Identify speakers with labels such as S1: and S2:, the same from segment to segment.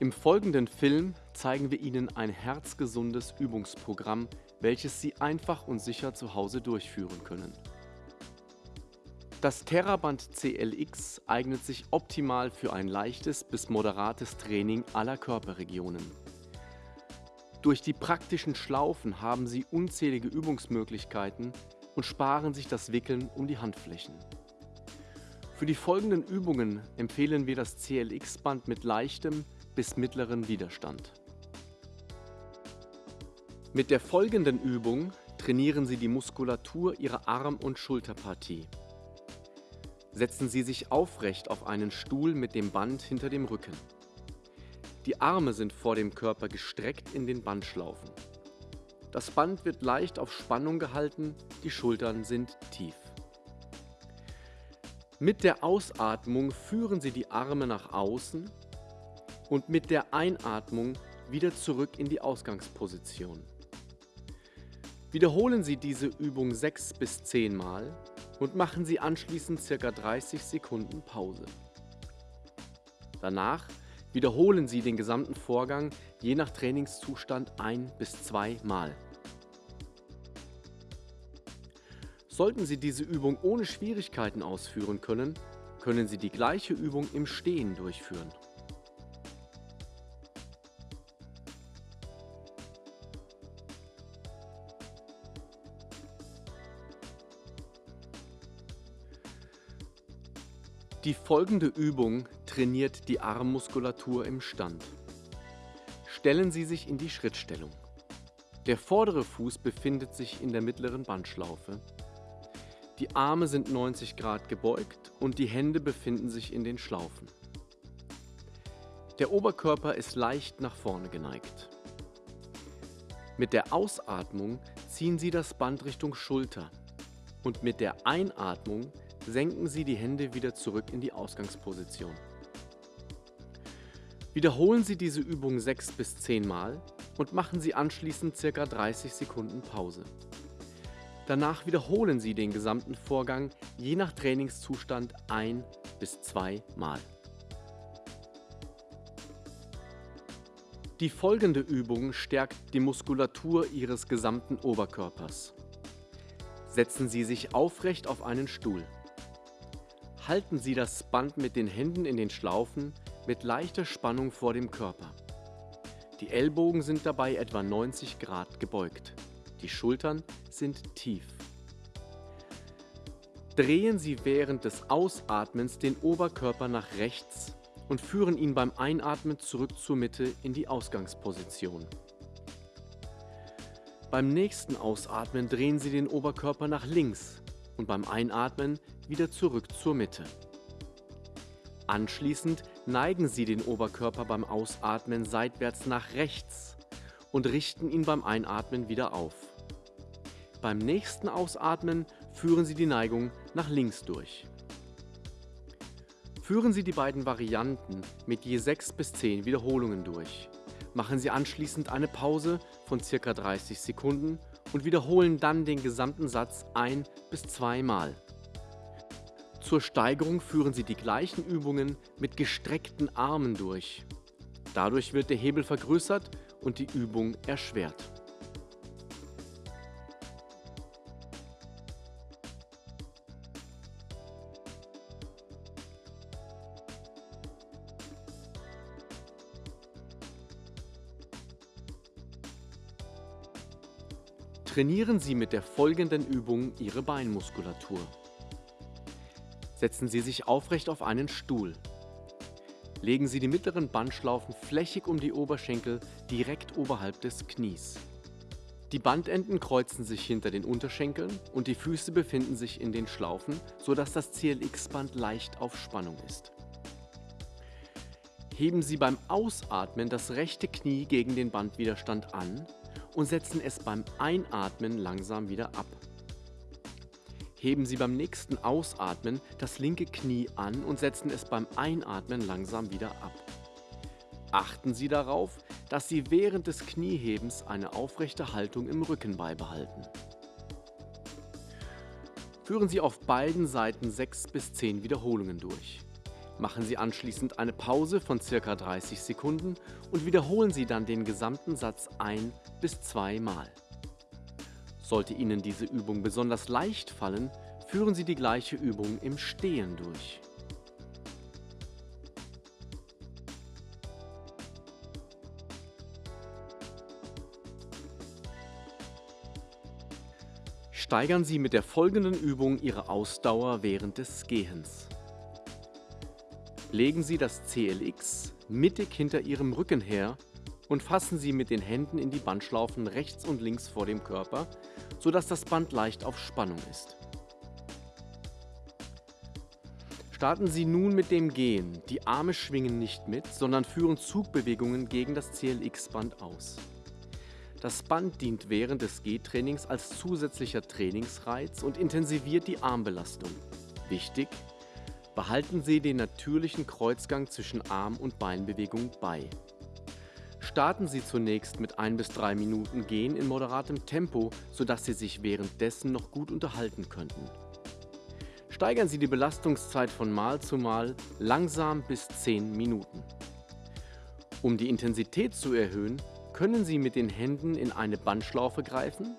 S1: Im folgenden Film zeigen wir Ihnen ein herzgesundes Übungsprogramm, welches Sie einfach und sicher zu Hause durchführen können. Das Theraband CLX eignet sich optimal für ein leichtes bis moderates Training aller Körperregionen. Durch die praktischen Schlaufen haben Sie unzählige Übungsmöglichkeiten und sparen sich das Wickeln um die Handflächen. Für die folgenden Übungen empfehlen wir das CLX-Band mit leichtem bis mittleren Widerstand. Mit der folgenden Übung trainieren Sie die Muskulatur Ihrer Arm- und Schulterpartie. Setzen Sie sich aufrecht auf einen Stuhl mit dem Band hinter dem Rücken. Die Arme sind vor dem Körper gestreckt in den Bandschlaufen. Das Band wird leicht auf Spannung gehalten, die Schultern sind tief. Mit der Ausatmung führen Sie die Arme nach außen und mit der Einatmung wieder zurück in die Ausgangsposition. Wiederholen Sie diese Übung 6 bis 10 Mal und machen Sie anschließend ca. 30 Sekunden Pause. Danach wiederholen Sie den gesamten Vorgang je nach Trainingszustand ein bis zwei Mal. Sollten Sie diese Übung ohne Schwierigkeiten ausführen können, können Sie die gleiche Übung im Stehen durchführen. Die folgende Übung trainiert die Armmuskulatur im Stand. Stellen Sie sich in die Schrittstellung. Der vordere Fuß befindet sich in der mittleren Bandschlaufe. Die Arme sind 90 Grad gebeugt und die Hände befinden sich in den Schlaufen. Der Oberkörper ist leicht nach vorne geneigt. Mit der Ausatmung ziehen Sie das Band Richtung Schulter und mit der Einatmung senken Sie die Hände wieder zurück in die Ausgangsposition. Wiederholen Sie diese Übung 6 bis 10 Mal und machen Sie anschließend ca. 30 Sekunden Pause. Danach wiederholen Sie den gesamten Vorgang je nach Trainingszustand ein bis zwei Mal. Die folgende Übung stärkt die Muskulatur Ihres gesamten Oberkörpers. Setzen Sie sich aufrecht auf einen Stuhl. Halten Sie das Band mit den Händen in den Schlaufen mit leichter Spannung vor dem Körper. Die Ellbogen sind dabei etwa 90 Grad gebeugt. Die Schultern sind tief. Drehen Sie während des Ausatmens den Oberkörper nach rechts und führen ihn beim Einatmen zurück zur Mitte in die Ausgangsposition. Beim nächsten Ausatmen drehen Sie den Oberkörper nach links und beim Einatmen wieder zurück zur Mitte. Anschließend neigen Sie den Oberkörper beim Ausatmen seitwärts nach rechts und richten ihn beim Einatmen wieder auf. Beim nächsten Ausatmen führen Sie die Neigung nach links durch. Führen Sie die beiden Varianten mit je 6 bis 10 Wiederholungen durch. Machen Sie anschließend eine Pause von ca. 30 Sekunden und wiederholen dann den gesamten Satz ein bis zweimal. Zur Steigerung führen Sie die gleichen Übungen mit gestreckten Armen durch. Dadurch wird der Hebel vergrößert und die Übung erschwert. Trainieren Sie mit der folgenden Übung Ihre Beinmuskulatur. Setzen Sie sich aufrecht auf einen Stuhl. Legen Sie die mittleren Bandschlaufen flächig um die Oberschenkel direkt oberhalb des Knies. Die Bandenden kreuzen sich hinter den Unterschenkeln und die Füße befinden sich in den Schlaufen, sodass das CLX-Band leicht auf Spannung ist. Heben Sie beim Ausatmen das rechte Knie gegen den Bandwiderstand an und setzen es beim Einatmen langsam wieder ab. Heben Sie beim nächsten Ausatmen das linke Knie an und setzen es beim Einatmen langsam wieder ab. Achten Sie darauf, dass Sie während des Kniehebens eine aufrechte Haltung im Rücken beibehalten. Führen Sie auf beiden Seiten 6 bis 10 Wiederholungen durch. Machen Sie anschließend eine Pause von ca. 30 Sekunden und wiederholen Sie dann den gesamten Satz ein- bis zweimal. Sollte Ihnen diese Übung besonders leicht fallen, führen Sie die gleiche Übung im Stehen durch. Steigern Sie mit der folgenden Übung Ihre Ausdauer während des Gehens. Legen Sie das CLX mittig hinter Ihrem Rücken her und fassen Sie mit den Händen in die Bandschlaufen rechts und links vor dem Körper, sodass das Band leicht auf Spannung ist. Starten Sie nun mit dem Gehen. Die Arme schwingen nicht mit, sondern führen Zugbewegungen gegen das CLX-Band aus. Das Band dient während des Gehtrainings als zusätzlicher Trainingsreiz und intensiviert die Armbelastung. Wichtig, behalten Sie den natürlichen Kreuzgang zwischen Arm- und Beinbewegung bei. Starten Sie zunächst mit 1 bis 3 Minuten Gehen in moderatem Tempo, sodass Sie sich währenddessen noch gut unterhalten könnten. Steigern Sie die Belastungszeit von Mal zu Mal langsam bis 10 Minuten. Um die Intensität zu erhöhen, können Sie mit den Händen in eine Bandschlaufe greifen,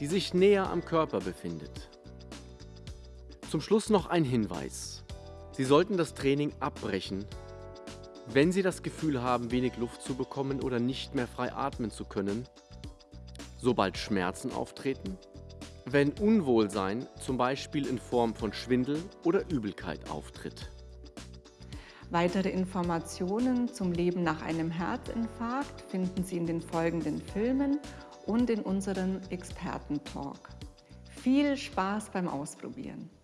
S1: die sich näher am Körper befindet. Zum Schluss noch ein Hinweis. Sie sollten das Training abbrechen, wenn Sie das Gefühl haben, wenig Luft zu bekommen oder nicht mehr frei atmen zu können, sobald Schmerzen auftreten, wenn Unwohlsein zum Beispiel in Form von Schwindel oder Übelkeit auftritt.
S2: Weitere Informationen zum Leben nach einem Herzinfarkt finden Sie in den folgenden Filmen und in unserem Experten-Talk. Viel Spaß beim Ausprobieren!